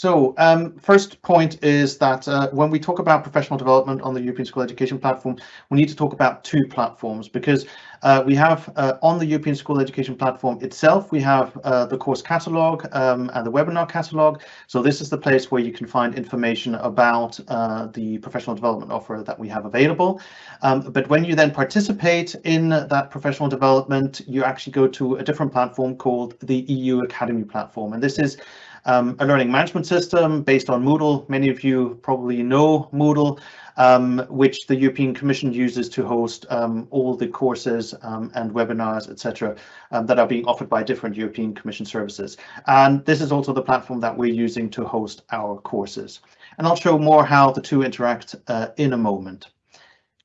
So um, first point is that uh, when we talk about professional development on the European School Education Platform, we need to talk about two platforms because uh, we have uh, on the European School Education Platform itself, we have uh, the course catalog um, and the webinar catalog. So this is the place where you can find information about uh, the professional development offer that we have available. Um, but when you then participate in that professional development, you actually go to a different platform called the EU Academy platform. And this is um, a learning management system based on Moodle. Many of you probably know Moodle, um, which the European Commission uses to host um, all the courses um, and webinars, etc., um, that are being offered by different European Commission services. And this is also the platform that we're using to host our courses. And I'll show more how the two interact uh, in a moment.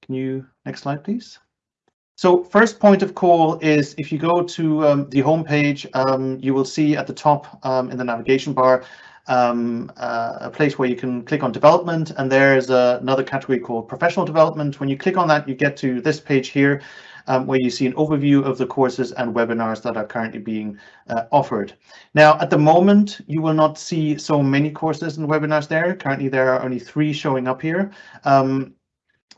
Can you, next slide, please? So first point of call is if you go to um, the homepage, um, you will see at the top um, in the navigation bar um, uh, a place where you can click on development and there's uh, another category called professional development. When you click on that, you get to this page here um, where you see an overview of the courses and webinars that are currently being uh, offered. Now, at the moment, you will not see so many courses and webinars there. Currently, there are only three showing up here.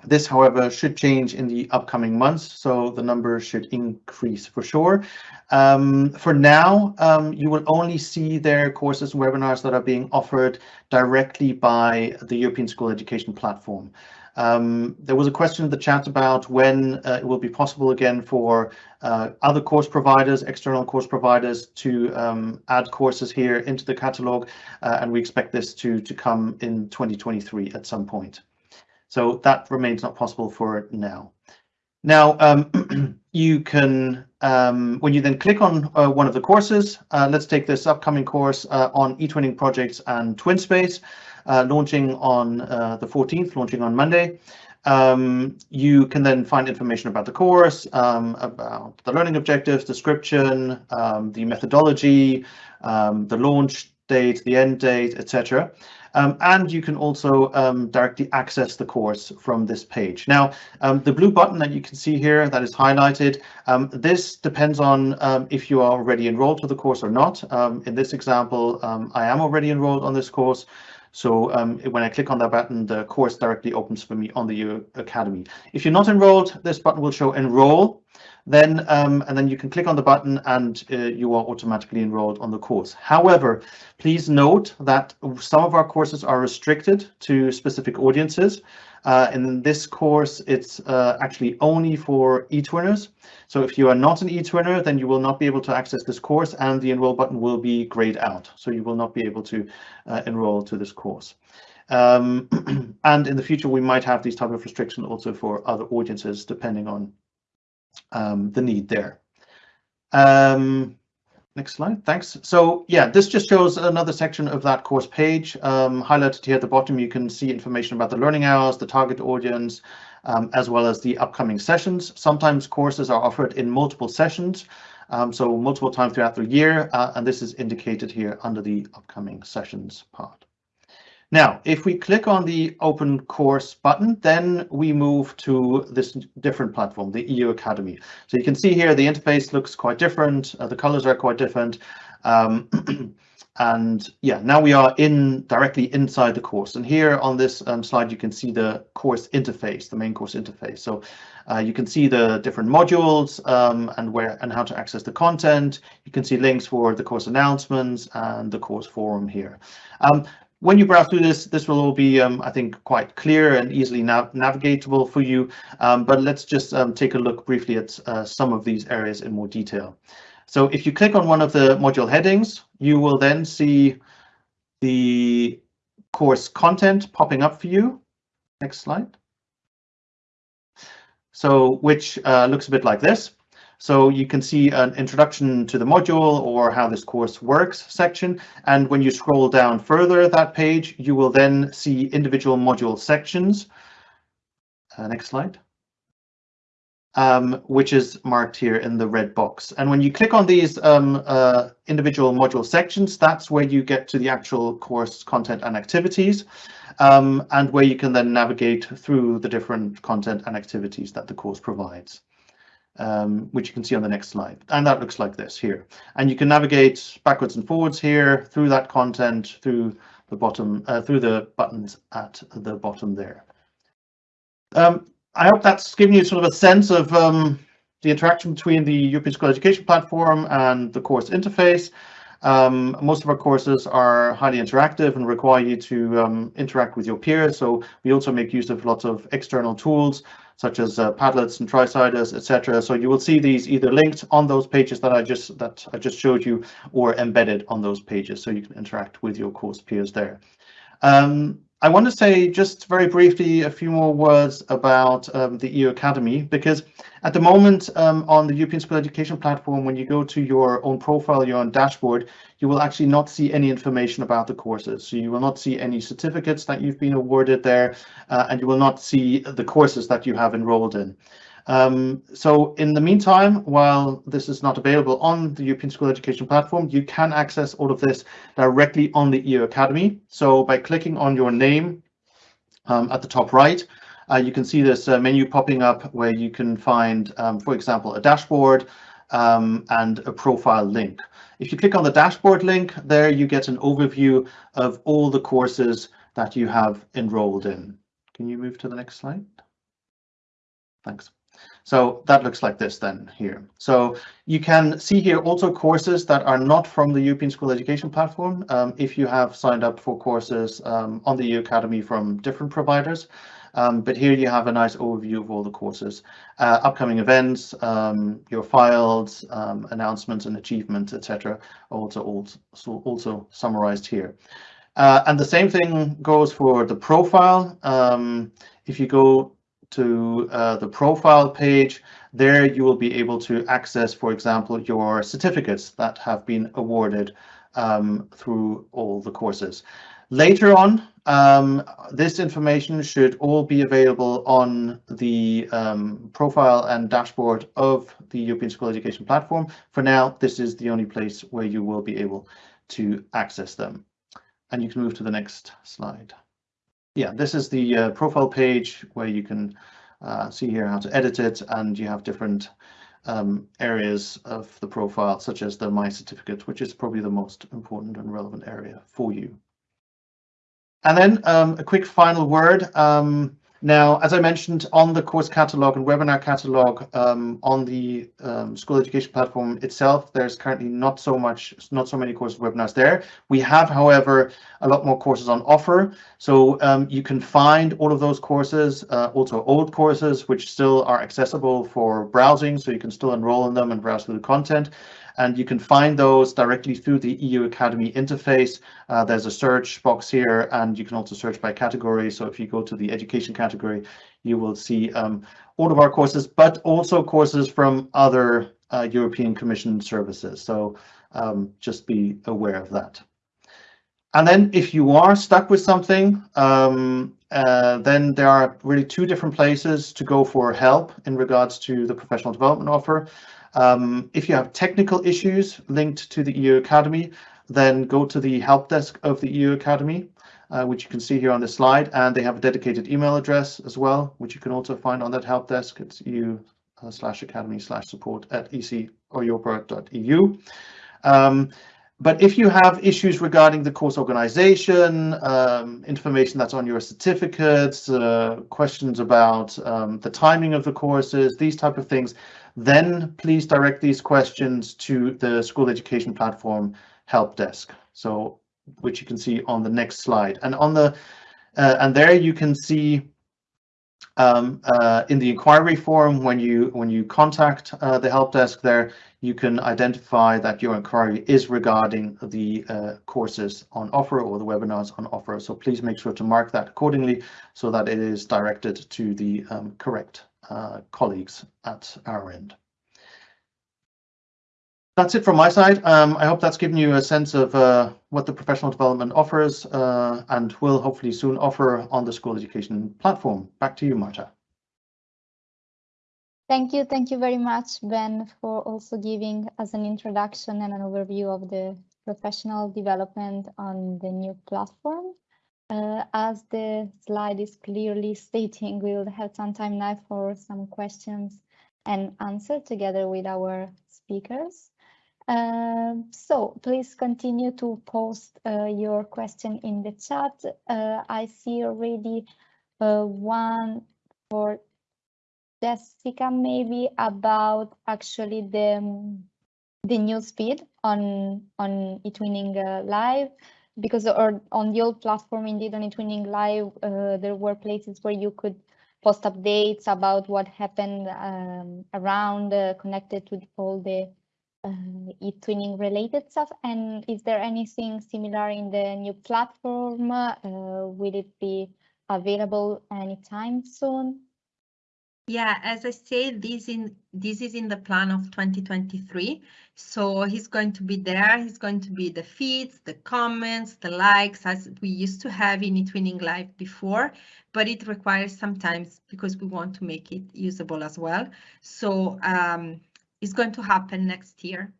This, however, should change in the upcoming months, so the number should increase for sure. Um, for now, um, you will only see their courses and webinars that are being offered directly by the European School Education Platform. Um, there was a question in the chat about when uh, it will be possible again for uh, other course providers, external course providers to um, add courses here into the catalog, uh, and we expect this to, to come in 2023 at some point. So that remains not possible for now. Now, um, you can, um, when you then click on uh, one of the courses, uh, let's take this upcoming course uh, on eTwinning projects and TwinSpace, uh, launching on uh, the 14th, launching on Monday. um, you can then find information about the course, um, about the learning objectives, description, um, the methodology, um, the launch date, the end date, etc. Um, and you can also um, directly access the course from this page. Now, um, the blue button that you can see here that is highlighted, um, this depends on um, if you are already enrolled to the course or not. Um, in this example, I am already enrolled on this course. So when I click on that button, the course directly opens for me on the EU Academy. If you're not enrolled, this button will show enroll then um, and then you can click on the button and uh, you are automatically enrolled on the course. However, please note that some of our courses are restricted to specific audiences. Uh, in this course, it's uh, actually only for eTwinners. So if you are not an eTwinner, then you will not be able to access this course and the enroll button will be grayed out. So you will not be able to uh, enroll to this course. Um, and in the future, we might have these type of restrictions also for other audiences, depending on um, the need there. Um, next slide, thanks. So yeah, this just shows another section of that course page. Um, highlighted here at the bottom, you can see information about the learning hours, the target audience, um, as well as the upcoming sessions. Sometimes courses are offered in multiple sessions, um, so multiple times throughout the year, uh, and this is indicated here under the upcoming sessions part. Now, if we click on the open course button, then we move to this different platform, the EU Academy. So you can see here the interface looks quite different. Uh, the colors are quite different. Um, and yeah, now we are in directly inside the course. And here on this um, slide, you can see the course interface, the main course interface. So uh, you can see the different modules um, and where and how to access the content. You can see links for the course announcements and the course forum here. Um, when you browse through this, this will all be, um, I think, quite clear and easily nav navigatable for you. Um, but let's just um, take a look briefly at uh, some of these areas in more detail. So if you click on one of the module headings, you will then see the course content popping up for you. Next slide. So which uh, looks a bit like this. So you can see an introduction to the module or how this course works section. And when you scroll down further that page, you will then see individual module sections. Uh, next slide. Um, which is marked here in the red box. And when you click on these um, uh, individual module sections, that's where you get to the actual course content and activities, um, and where you can then navigate through the different content and activities that the course provides um, which you can see on the next slide. And that looks like this here. And you can navigate backwards and forwards here through that content, through the bottom, uh, through the buttons at the bottom there. Um, I hope that's given you sort of a sense of um, the interaction between the European School Education Platform and the course interface. Um, most of our courses are highly interactive and require you to um, interact with your peers. So we also make use of lots of external tools such as uh, Padlets and Triciders, etc. So you will see these either linked on those pages that I just that I just showed you, or embedded on those pages, so you can interact with your course peers there. Um, I want to say just very briefly a few more words about um, the EU Academy, because at the moment um, on the European School Education Platform, when you go to your own profile, your own dashboard, you will actually not see any information about the courses. So you will not see any certificates that you've been awarded there, uh, and you will not see the courses that you have enrolled in. Um, so in the meantime, while this is not available on the European School Education Platform, you can access all of this directly on the EU Academy. So by clicking on your name um, at the top right, uh, you can see this uh, menu popping up where you can find, um, for example, a dashboard um, and a profile link. If you click on the dashboard link, there you get an overview of all the courses that you have enrolled in. Can you move to the next slide? Thanks. So that looks like this then here. So you can see here also courses that are not from the European School Education Platform. Um, if you have signed up for courses um, on the EU Academy from different providers, um, but here you have a nice overview of all the courses, uh, upcoming events, um, your files, um, announcements and achievements, etc. Also, also, also summarized here. Uh, and the same thing goes for the profile. Um, if you go to uh, the profile page, there you will be able to access, for example, your certificates that have been awarded um, through all the courses. Later on, um, this information should all be available on the um, profile and dashboard of the European School Education Platform. For now, this is the only place where you will be able to access them. And you can move to the next slide. Yeah, this is the uh, profile page where you can uh, see here how to edit it and you have different um, areas of the profile, such as the My Certificate, which is probably the most important and relevant area for you. And then um, a quick final word. Um, now, as I mentioned, on the course catalog and webinar catalog um, on the um, school education platform itself, there's currently not so much, not so many courses webinars there. We have, however, a lot more courses on offer. So um, you can find all of those courses, uh, also old courses, which still are accessible for browsing. So you can still enroll in them and browse through the content and you can find those directly through the EU Academy interface. Uh, there's a search box here, and you can also search by category. So if you go to the education category, you will see um, all of our courses, but also courses from other uh, European Commission services. So um, just be aware of that. And then if you are stuck with something, um, uh, then there are really two different places to go for help in regards to the professional development offer. Um, if you have technical issues linked to the EU Academy, then go to the help desk of the EU Academy, uh, which you can see here on the slide, and they have a dedicated email address as well, which you can also find on that help desk. It's eu uh, slash academy slash support at ec or eu. Um, but if you have issues regarding the course organization, um, information that's on your certificates, uh, questions about um, the timing of the courses, these type of things, then please direct these questions to the school education platform help desk. So which you can see on the next slide. And on the uh, and there you can see um, uh, in the inquiry form when you when you contact uh, the help desk there you can identify that your inquiry is regarding the uh, courses on offer or the webinars on offer. So please make sure to mark that accordingly so that it is directed to the um, correct colleagues at our end. That's it from my side. Um, I hope that's given you a sense of uh, what the professional development offers uh, and will hopefully soon offer on the school education platform. Back to you, Marta. Thank you. Thank you very much, Ben, for also giving us an introduction and an overview of the professional development on the new platform. Uh, as the slide is clearly stating, we will have some time now for some questions and answer together with our speakers. Uh, so please continue to post uh, your question in the chat. Uh, I see already uh, one for Jessica, maybe about actually the the news feed on on eTwinning uh, Live because or on the old platform indeed on eTwinning Live uh, there were places where you could post updates about what happened um, around uh, connected to all the uh, eTwinning related stuff. And is there anything similar in the new platform? Uh, will it be available anytime soon yeah, as I said, this in this is in the plan of 2023. So he's going to be there. He's going to be the feeds, the comments, the likes, as we used to have in eTwinning Live before, but it requires sometimes because we want to make it usable as well. So um, it's going to happen next year.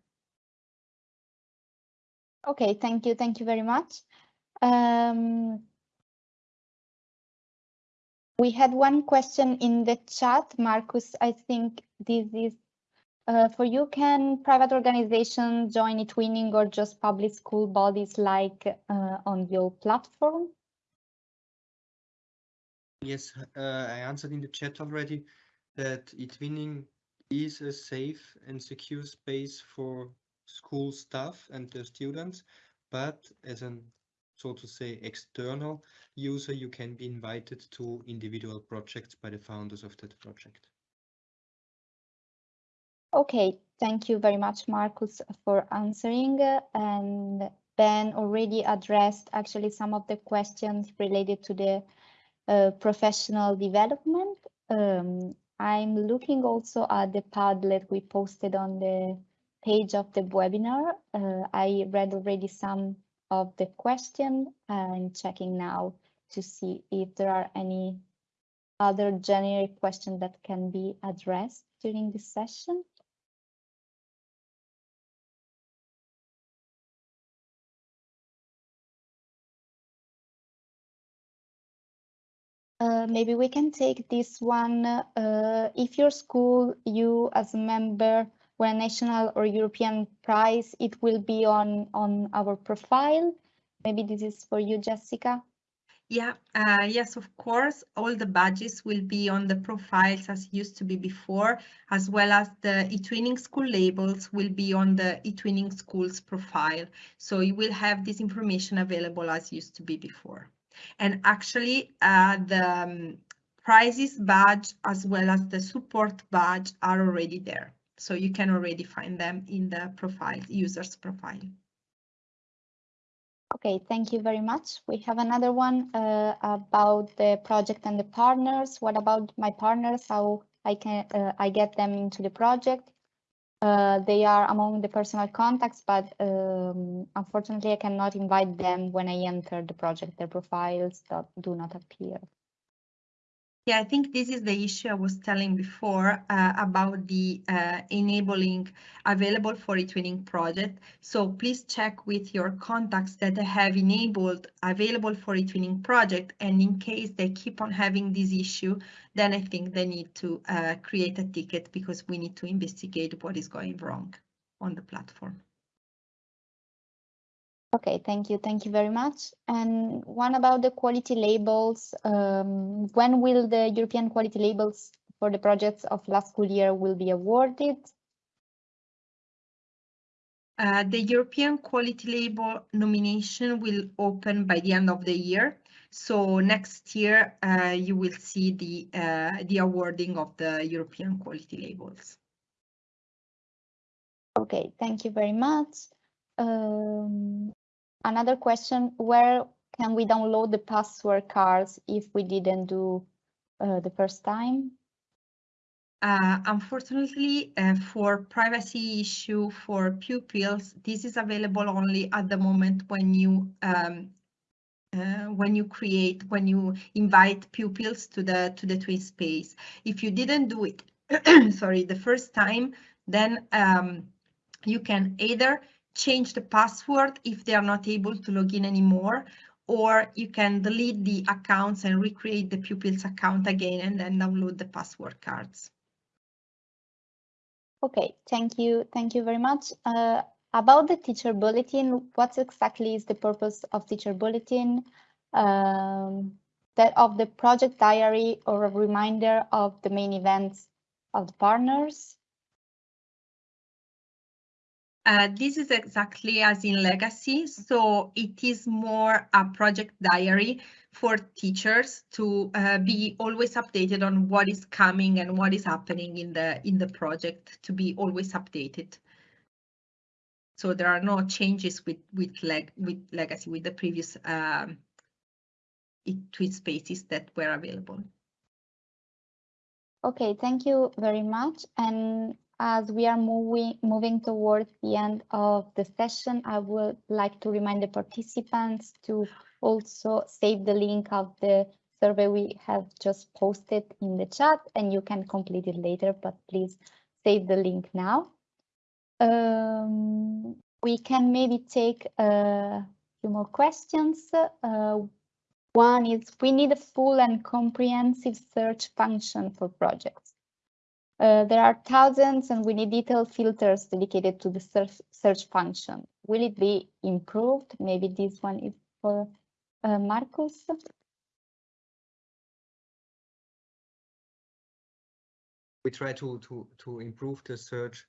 Okay, thank you. Thank you very much. Um, we had one question in the chat, Marcus. I think this is uh, for you. Can private organizations join eTwinning or just public school bodies like uh, on your platform? Yes, uh, I answered in the chat already that eTwinning is a safe and secure space for school staff and their students, but as an so to say, external user, you can be invited to individual projects by the founders of that project. Okay, thank you very much, Marcus, for answering. And Ben already addressed actually some of the questions related to the uh, professional development. Um, I'm looking also at the Padlet we posted on the page of the webinar. Uh, I read already some of the question. I'm checking now to see if there are any other generic questions that can be addressed during this session. Uh, maybe we can take this one. Uh, if your school, you as a member, win national or European prize, it will be on, on our profile. Maybe this is for you, Jessica. Yeah, uh, yes, of course. All the badges will be on the profiles as used to be before, as well as the eTwinning school labels will be on the eTwinning schools profile. So you will have this information available as used to be before. And actually, uh, the um, prizes badge as well as the support badge are already there. So you can already find them in the profile, user's profile. Okay, thank you very much. We have another one uh, about the project and the partners. What about my partners? How I can uh, I get them into the project? Uh, they are among the personal contacts, but um, unfortunately, I cannot invite them when I enter the project. Their profiles do not appear. Yeah, I think this is the issue I was telling before uh, about the uh, enabling available for eTwinning project. So please check with your contacts that have enabled available for eTwinning project. And in case they keep on having this issue, then I think they need to uh, create a ticket because we need to investigate what is going wrong on the platform. Okay, thank you. Thank you very much. And one about the quality labels. Um, when will the European quality labels for the projects of last school year will be awarded? Uh, the European quality label nomination will open by the end of the year. So next year, uh, you will see the, uh, the awarding of the European quality labels. Okay, thank you very much. Um, another question, where can we download the password cards if we didn't do uh, the first time? Uh, unfortunately, uh, for privacy issue for pupils, this is available only at the moment when you um, uh, when you create when you invite pupils to the to the twin space. If you didn't do it, sorry, the first time, then um, you can either change the password if they are not able to log in anymore, or you can delete the accounts and recreate the pupil's account again and then download the password cards. Okay, thank you. Thank you very much. Uh, about the teacher bulletin, what exactly is the purpose of teacher bulletin? Um, that of the project diary or a reminder of the main events of the partners? Uh, this is exactly as in legacy. So it is more a project diary for teachers to uh, be always updated on what is coming and what is happening in the in the project to be always updated. So there are no changes with with leg with legacy with the previous um, twin spaces that were available. Okay, thank you very much. And as we are moving, moving towards the end of the session, I would like to remind the participants to also save the link of the survey we have just posted in the chat and you can complete it later, but please save the link now. Um, we can maybe take a few more questions. Uh, one is we need a full and comprehensive search function for projects. Uh, there are thousands and we need detailed filters dedicated to the search, search function. Will it be improved? Maybe this one is for uh, Marcus. We try to, to, to improve the search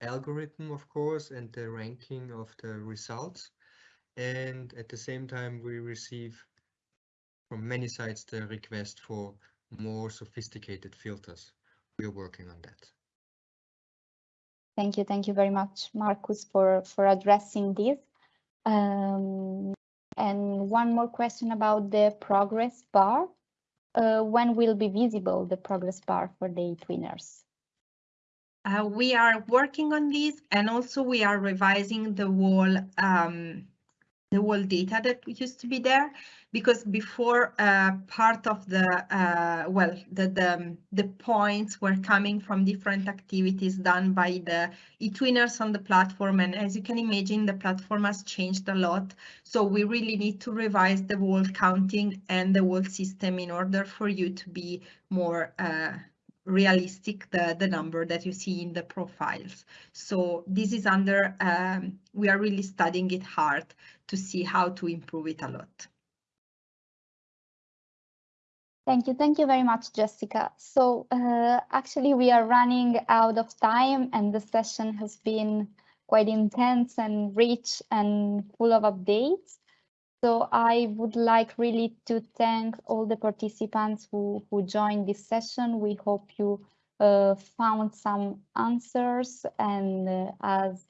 algorithm, of course, and the ranking of the results. And at the same time, we receive from many sites the request for more sophisticated filters we're working on that. Thank you. Thank you very much, Marcus, for, for addressing this. Um, and one more question about the progress bar. Uh, when will be visible the progress bar for the twinners? Uh, we are working on this and also we are revising the whole um, the whole data that used to be there because before uh, part of the uh, well the, the the points were coming from different activities done by the eTwinners on the platform. And as you can imagine the platform has changed a lot. So we really need to revise the whole counting and the whole system in order for you to be more uh, realistic the, the number that you see in the profiles. So this is under, um, we are really studying it hard to see how to improve it a lot. Thank you. Thank you very much, Jessica. So uh, actually we are running out of time and the session has been quite intense and rich and full of updates. So I would like really to thank all the participants who, who joined this session. We hope you uh, found some answers and uh, as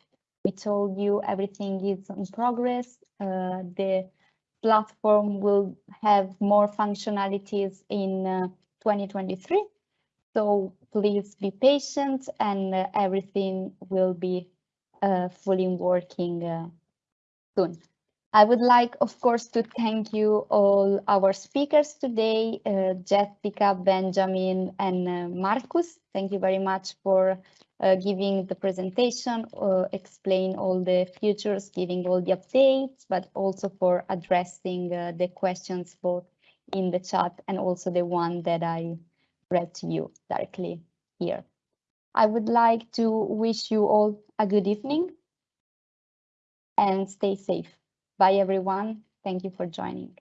we told you, everything is in progress. Uh, the platform will have more functionalities in uh, 2023. So please be patient and uh, everything will be uh, fully working soon. I would like, of course, to thank you all our speakers today, uh, Jessica, Benjamin, and uh, Marcus. Thank you very much for uh, giving the presentation, uh, explain all the futures, giving all the updates, but also for addressing uh, the questions both in the chat and also the one that I read to you directly here. I would like to wish you all a good evening and stay safe. Bye, everyone. Thank you for joining.